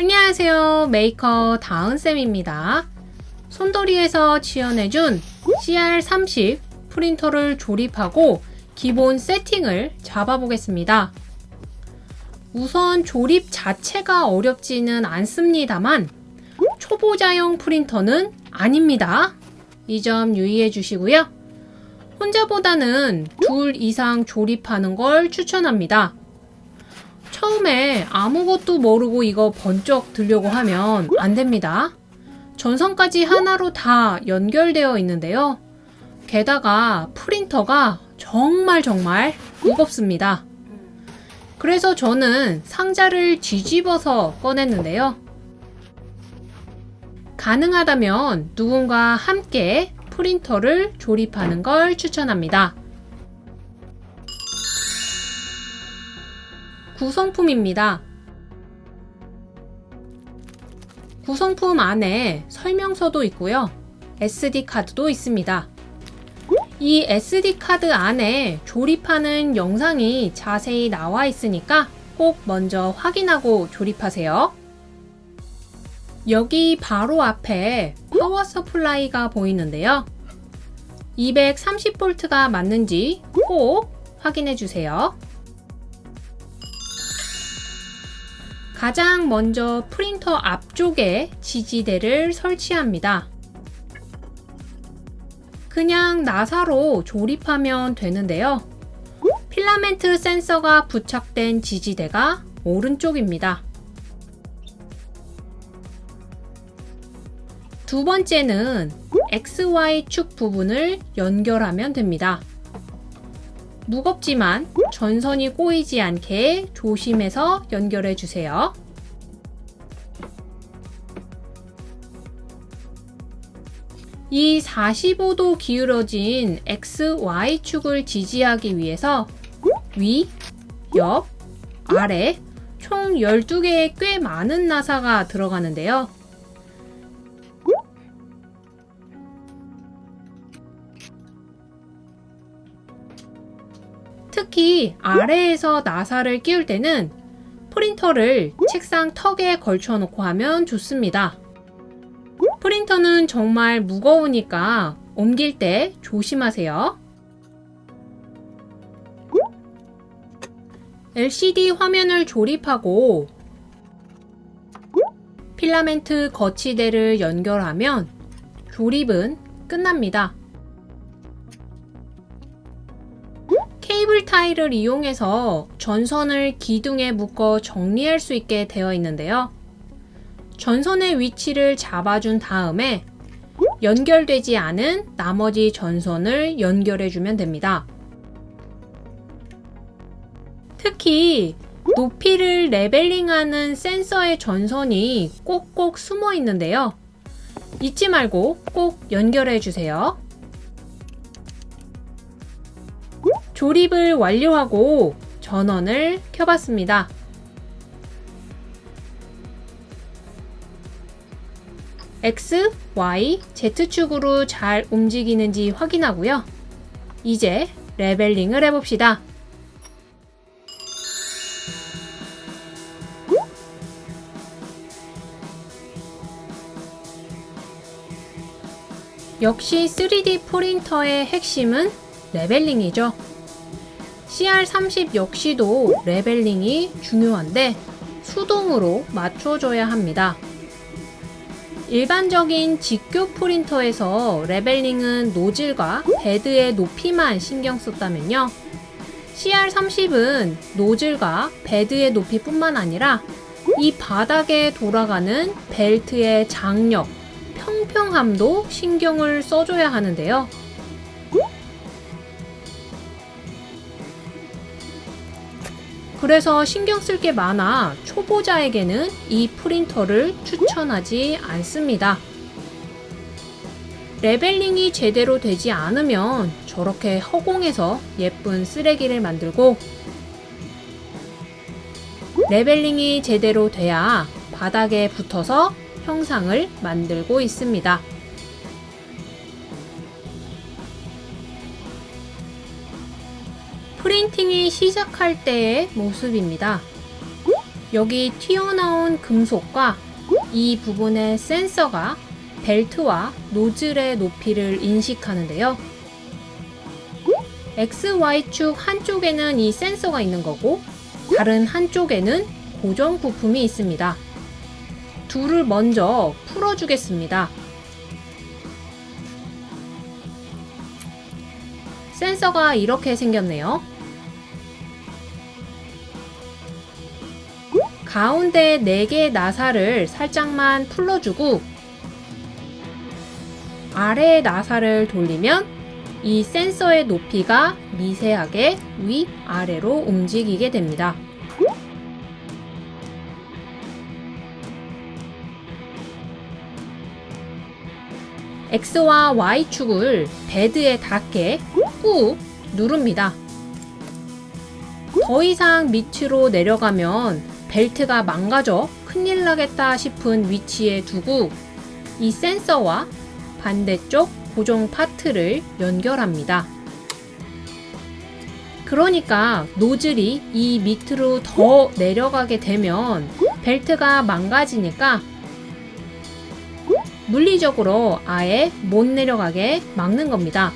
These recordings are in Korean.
안녕하세요. 메이커 다은쌤입니다. 손도리에서 지원해준 CR30 프린터를 조립하고 기본 세팅을 잡아보겠습니다. 우선 조립 자체가 어렵지는 않습니다만 초보자용 프린터는 아닙니다. 이 점 유의해 주시고요. 혼자보다는 둘 이상 조립하는 걸 추천합니다 처음에 아무것도 모르고 이거 번쩍 들려고 하면 안 됩니다. 전선까지 하나로 다 연결되어 있는데요. 게다가 프린터가 정말 정말 무겁습니다. 그래서 저는 상자를 뒤집어서 꺼냈는데요. 가능하다면 누군가 함께 프린터를 조립하는 걸 추천합니다. 구성품입니다. 구성품 안에 설명서도 있고요. SD카드도 있습니다. 이 SD카드 안에 조립하는 영상이 자세히 나와 있으니까 꼭 먼저 확인하고 조립하세요. 여기 바로 앞에 power supply가 보이는데요. 230V가 맞는지 꼭 확인해 주세요. 가장 먼저 프린터 앞쪽에 지지대를 설치합니다. 그냥 나사로 조립하면 되는데요. 필라멘트 센서가 부착된 지지대가 오른쪽입니다. 두 번째는 XY축 부분을 연결하면 됩니다. 무겁지만 전선이 꼬이지 않게 조심해서 연결해 주세요. 이 45도 기울어진 XY축을 지지하기 위해서 위, 옆, 아래 총 12개의 꽤 많은 나사가 들어가는데요. 특히 아래에서 나사를 끼울 때는 프린터를 책상 턱에 걸쳐 놓고 하면 좋습니다. 프린터는 정말 무거우니까 옮길 때 조심하세요. LCD 화면을 조립하고 필라멘트 거치대를 연결하면 조립은 끝납니다. 케이블 타일을 이용해서 전선을 기둥에 묶어 정리할 수 있게 되어 있는데요. 전선의 위치를 잡아준 다음에 연결되지 않은 나머지 전선을 연결해주면 됩니다. 특히 높이를 레벨링하는 센서의 전선이 꼭꼭 숨어 있는데요. 잊지 말고 꼭 연결해 주세요. 조립을 완료하고 전원을 켜봤습니다. X, Y, Z축으로 잘 움직이는지 확인하고요. 이제 레벨링을 해봅시다. 역시 3D 프린터의 핵심은 leveling이죠. CR30 역시도 leveling이 중요한데 수동으로 맞춰줘야 합니다. 일반적인 직교 프린터에서 leveling은 노즐과 베드의 높이만 신경 썼다면요. CR30은 노즐과 베드의 높이뿐만 아니라 이 바닥에 돌아가는 벨트의 장력, 평평함도 신경을 써줘야 하는데요. 그래서 신경 쓸 게 많아 초보자에게는 이 프린터를 추천하지 않습니다. leveling이 제대로 되지 않으면 저렇게 허공에서 예쁜 쓰레기를 만들고 leveling이 제대로 돼야 바닥에 붙어서 형상을 만들고 있습니다. 프린팅이 시작할 때의 모습입니다. 여기 튀어나온 금속과 이 부분의 센서가 벨트와 노즐의 높이를 인식하는데요. XY축 한쪽에는 이 센서가 있는 거고 다른 한쪽에는 고정 부품이 있습니다. 둘을 먼저 풀어주겠습니다. 센서가 이렇게 생겼네요. 가운데 4개의 나사를 살짝만 풀러주고 아래의 나사를 돌리면 이 센서의 높이가 미세하게 위아래로 움직이게 됩니다. X와 Y축을 베드에 닿게 꾹 누릅니다. 더 이상 밑으로 내려가면 벨트가 망가져 큰일 나겠다 싶은 위치에 두고 이 센서와 반대쪽 고정 파트를 연결합니다. 그러니까 노즐이 이 밑으로 더 내려가게 되면 벨트가 망가지니까 물리적으로 아예 못 내려가게 막는 겁니다.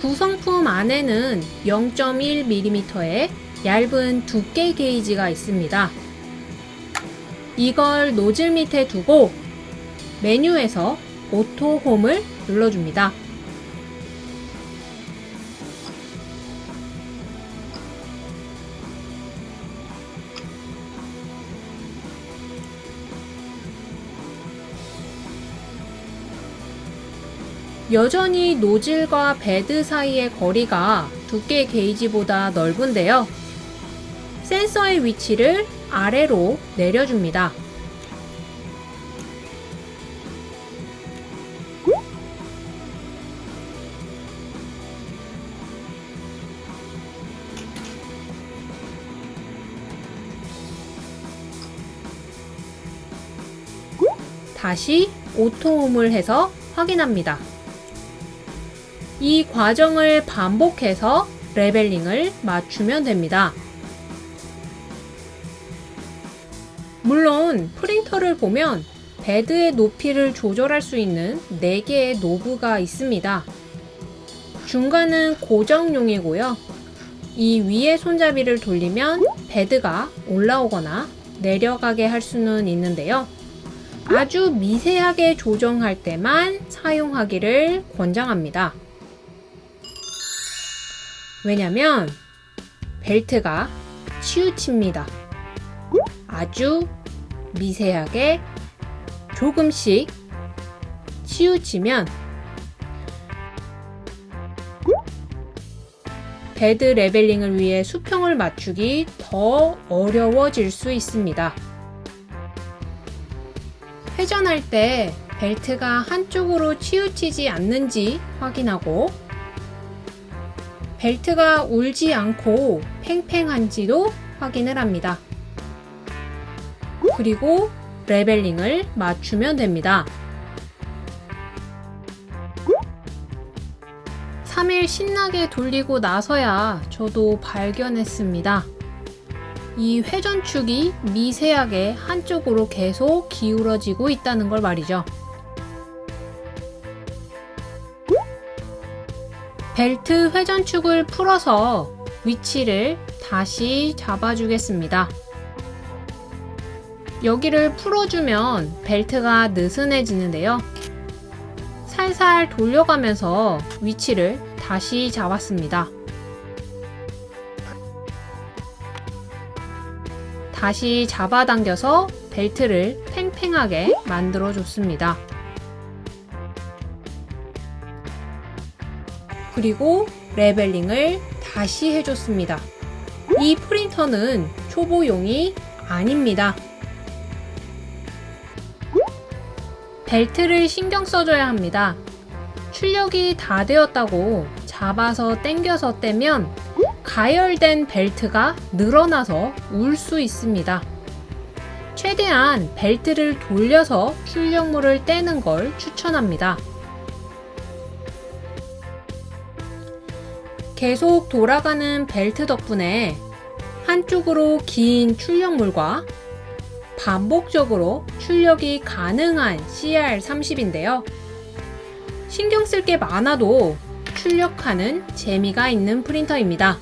구성품 안에는 0.1mm의 얇은 두께 게이지가 있습니다. 이걸 노즐 밑에 두고 메뉴에서 auto home을 눌러줍니다. 여전히 노즐과 베드 사이의 거리가 두께 게이지보다 넓은데요. 센서의 위치를 아래로 내려줍니다. 다시 auto home을 해서 확인합니다. 이 과정을 반복해서 leveling을 맞추면 됩니다. 물론 프린터를 보면 베드의 높이를 조절할 수 있는 4개의 knob가 있습니다. 중간은 고정용이고요. 이 위에 손잡이를 돌리면 베드가 올라오거나 내려가게 할 수는 있는데요. 아주 미세하게 조정할 때만 사용하기를 권장합니다. 왜냐면 벨트가 치우칩니다. 아주 미세하게 조금씩 치우치면 베드 leveling을 위해 수평을 맞추기 더 어려워질 수 있습니다. 회전할 때 벨트가 한쪽으로 치우치지 않는지 확인하고 벨트가 울지 않고 팽팽한지도 확인을 합니다. 그리고 leveling을 맞추면 됩니다. 3일 신나게 돌리고 나서야 저도 발견했습니다. 이 회전축이 미세하게 한쪽으로 계속 기울어지고 있다는 걸 말이죠. 벨트 회전축을 풀어서 위치를 다시 잡아주겠습니다. 여기를 풀어주면 벨트가 느슨해지는데요. 살살 돌려가면서 위치를 다시 잡았습니다. 다시 잡아당겨서 벨트를 팽팽하게 만들어 줬습니다. 그리고 레벨링을 다시 해줬습니다. 이 프린터는 초보용이 아닙니다. 벨트를 신경 써줘야 합니다. 출력이 다 되었다고 잡아서 당겨서 떼면 가열된 벨트가 늘어나서 울 수 있습니다. 최대한 벨트를 돌려서 출력물을 떼는 걸 추천합니다. 계속 돌아가는 벨트 덕분에 한쪽으로 긴 출력물과 반복적으로 출력이 가능한 CR30인데요. 신경 쓸 게 많아도 출력하는 재미가 있는 프린터입니다.